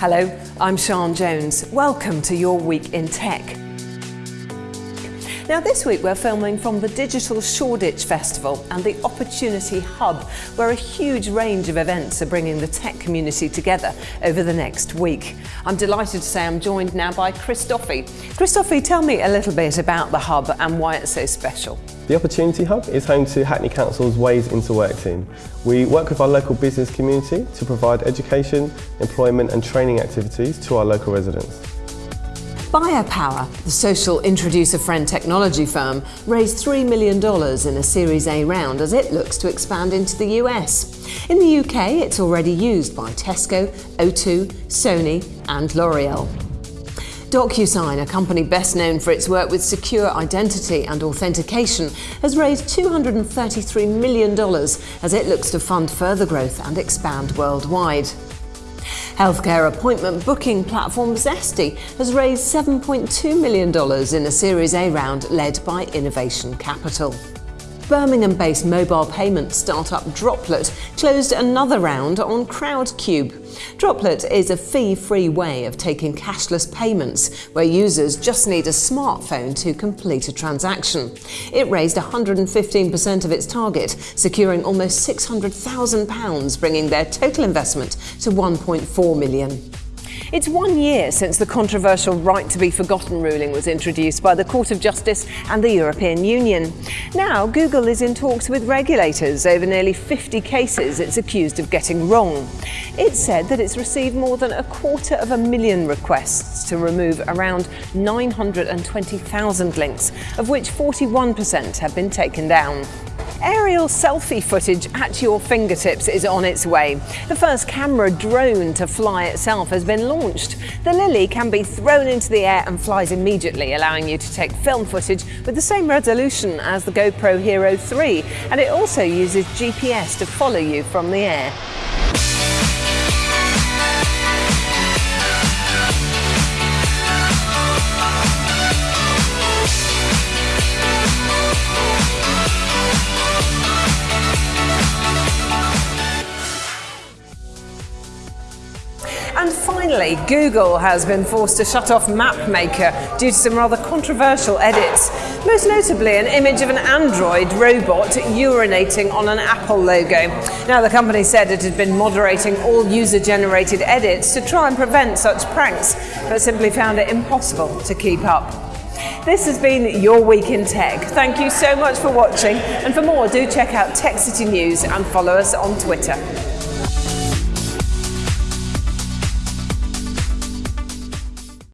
Hello, I'm Sian Jones. Welcome to your week in tech. Now this week we're filming from the Digital Shoreditch Festival and the Opportunity Hub, where a huge range of events are bringing the tech community together over the next week. I'm delighted to say I'm joined now by Chris Doffey, tell me a little bit about the hub and why it's so special. The Opportunity Hub is home to Hackney Council's Ways into Work team. We work with our local business community to provide education, employment and training activities to our local residents. Buyapowa, the social introducer friend technology firm, raised $3 million in a Series A round as it looks to expand into the US. In the UK, it's already used by Tesco, O2, Sony and L'Oreal. DocuSign, a company best known for its work with secure identity and authentication, has raised $233 million as it looks to fund further growth and expand worldwide. Healthcare appointment booking platform Zesty has raised $7.2 million in a Series A round led by Innovation Capital. Birmingham-based mobile payment startup Droplet closed another round on Crowdcube. Droplet is a fee-free way of taking cashless payments, where users just need a smartphone to complete a transaction. It raised 115% of its target, securing almost £600,000, bringing their total investment to 1.4 million. It's one year since the controversial right to be forgotten ruling was introduced by the Court of Justice and the European Union. Now, Google is in talks with regulators over nearly 50 cases it's accused of getting wrong. It said that it's received more than a quarter of a million requests to remove around 920,000 links, of which 41% have been taken down. Aerial selfie footage at your fingertips is on its way. The first camera drone to fly itself has been launched. The Lily can be thrown into the air and flies immediately, allowing you to take film footage with the same resolution as the GoPro Hero 3, and it also uses GPS to follow you from the air. And finally, Google has been forced to shut off MapMaker due to some rather controversial edits, most notably an image of an Android robot urinating on an Apple logo. Now, the company said it had been moderating all user-generated edits to try and prevent such pranks, but simply found it impossible to keep up. This has been your week in tech. Thank you so much for watching, and for more, do check out Tech City News and follow us on Twitter.